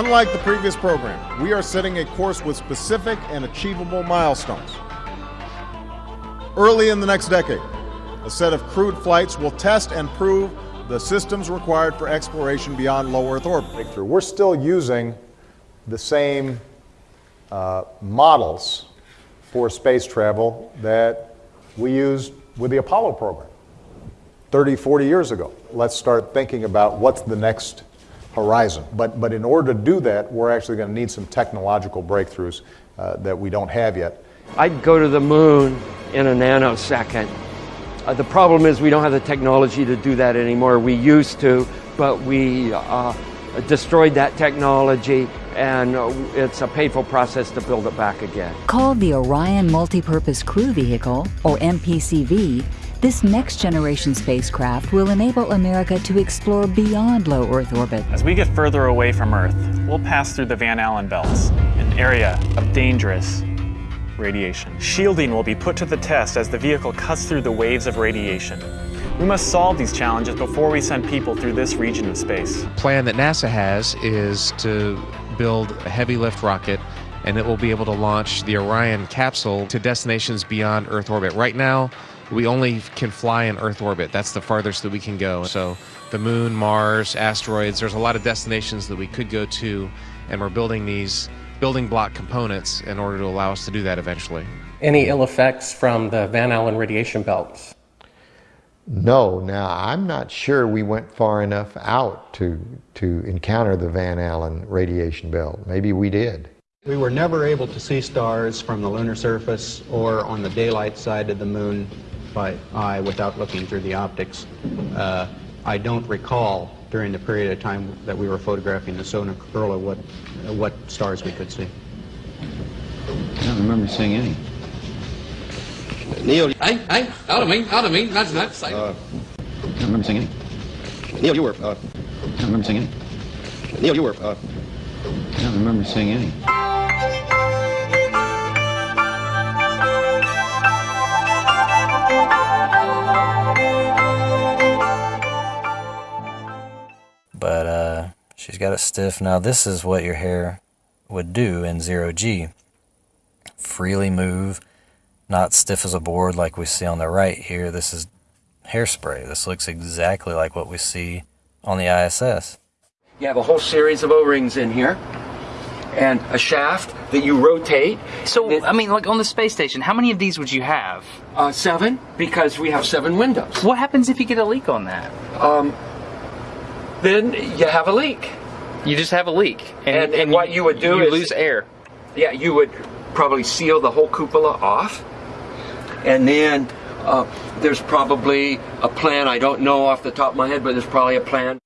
unlike the previous program, we are setting a course with specific and achievable milestones. Early in the next decade, a set of crewed flights will test and prove the systems required for exploration beyond low Earth orbit. We're still using the same uh, models for space travel that we used with the Apollo program 30, 40 years ago. Let's start thinking about what's the next horizon. But, but in order to do that, we're actually going to need some technological breakthroughs uh, that we don't have yet. I'd go to the moon in a nanosecond. Uh, the problem is we don't have the technology to do that anymore. We used to, but we uh, destroyed that technology and uh, it's a painful process to build it back again. Called the Orion Multipurpose Crew Vehicle, or MPCV, this next generation spacecraft will enable America to explore beyond low Earth orbit. As we get further away from Earth, we'll pass through the Van Allen belts, an area of dangerous radiation. Shielding will be put to the test as the vehicle cuts through the waves of radiation. We must solve these challenges before we send people through this region of space. The plan that NASA has is to build a heavy lift rocket and it will be able to launch the Orion capsule to destinations beyond Earth orbit. Right now, we only can fly in Earth orbit. That's the farthest that we can go. So the moon, Mars, asteroids, there's a lot of destinations that we could go to, and we're building these building block components in order to allow us to do that eventually. Any ill effects from the Van Allen radiation belts? No. Now, I'm not sure we went far enough out to, to encounter the Van Allen radiation belt. Maybe we did. We were never able to see stars from the lunar surface or on the daylight side of the moon by eye without looking through the optics. Uh, I don't recall during the period of time that we were photographing the solar corona what, what stars we could see. I don't remember seeing any. Neil. Hey, hey, out of me, out of me, that's not safe. Uh, I don't remember singing. Neil, you were. Uh, I don't remember singing. Neil, you were. Uh, I don't remember seeing any. But uh, she's got it stiff. Now this is what your hair would do in zero G. Freely move not stiff as a board like we see on the right here. This is hairspray. This looks exactly like what we see on the ISS. You have a whole series of O-rings in here and a shaft that you rotate. So, I mean, like on the space station, how many of these would you have? Uh, seven, because we have seven windows. What happens if you get a leak on that? Um, then you have a leak. You just have a leak. And, and, and what you would do you is... lose air. Yeah, you would probably seal the whole cupola off and then uh, there's probably a plan, I don't know off the top of my head, but there's probably a plan